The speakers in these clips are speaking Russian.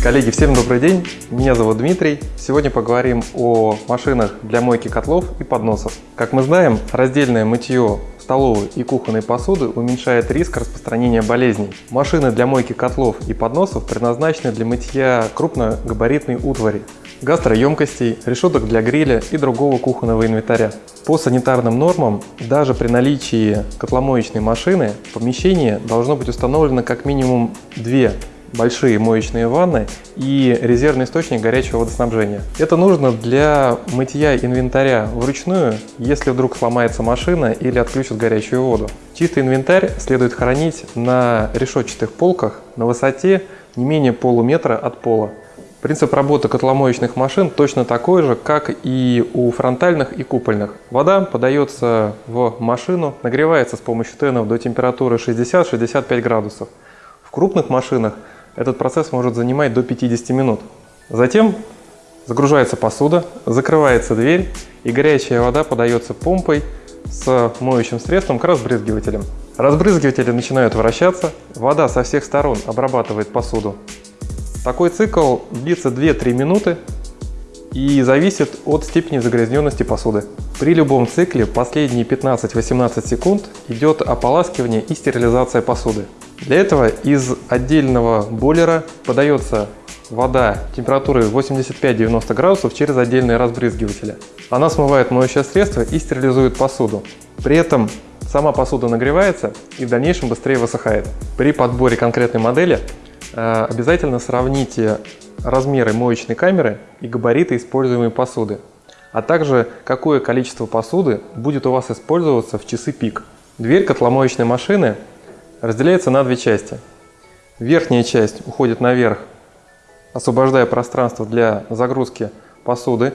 Коллеги, всем добрый день! Меня зовут Дмитрий. Сегодня поговорим о машинах для мойки котлов и подносов. Как мы знаем, раздельное мытье столовой и кухонной посуды уменьшает риск распространения болезней. Машины для мойки котлов и подносов предназначены для мытья крупногабаритной утвари, гастроемкостей, решеток для гриля и другого кухонного инвентаря. По санитарным нормам, даже при наличии котломоечной машины, в помещении должно быть установлено как минимум две большие моечные ванны и резервный источник горячего водоснабжения. Это нужно для мытья инвентаря вручную, если вдруг сломается машина или отключат горячую воду. Чистый инвентарь следует хранить на решетчатых полках на высоте не менее полуметра от пола. Принцип работы котломоечных машин точно такой же, как и у фронтальных и купольных. Вода подается в машину, нагревается с помощью тенов до температуры 60-65 градусов. В крупных машинах этот процесс может занимать до 50 минут. Затем загружается посуда, закрывается дверь и горячая вода подается помпой с моющим средством к разбрызгивателям. Разбрызгиватели начинают вращаться, вода со всех сторон обрабатывает посуду. Такой цикл длится 2-3 минуты и зависит от степени загрязненности посуды. При любом цикле последние 15-18 секунд идет ополаскивание и стерилизация посуды. Для этого из отдельного бойлера подается вода температурой 85-90 градусов через отдельные разбрызгиватели. Она смывает моющее средство и стерилизует посуду. При этом сама посуда нагревается и в дальнейшем быстрее высыхает. При подборе конкретной модели э, обязательно сравните размеры моечной камеры и габариты используемой посуды, а также какое количество посуды будет у вас использоваться в часы пик. Дверь котломоечной машины разделяется на две части. Верхняя часть уходит наверх, освобождая пространство для загрузки посуды,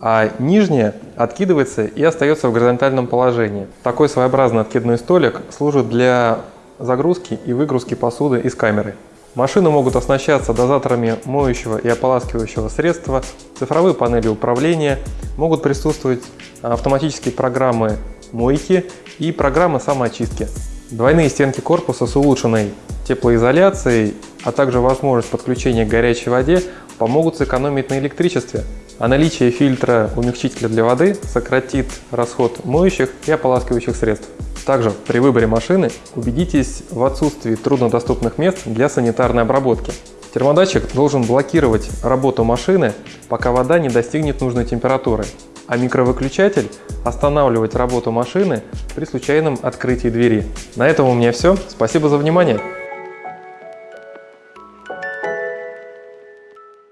а нижняя откидывается и остается в горизонтальном положении. Такой своеобразный откидной столик служит для загрузки и выгрузки посуды из камеры. Машины могут оснащаться дозаторами моющего и ополаскивающего средства, цифровые панели управления, могут присутствовать автоматические программы мойки и программы самоочистки. Двойные стенки корпуса с улучшенной теплоизоляцией, а также возможность подключения к горячей воде помогут сэкономить на электричестве, а наличие фильтра умягчителя для воды сократит расход моющих и ополаскивающих средств. Также при выборе машины убедитесь в отсутствии труднодоступных мест для санитарной обработки. Термодатчик должен блокировать работу машины, пока вода не достигнет нужной температуры а микровыключатель останавливать работу машины при случайном открытии двери. На этом у меня все. Спасибо за внимание.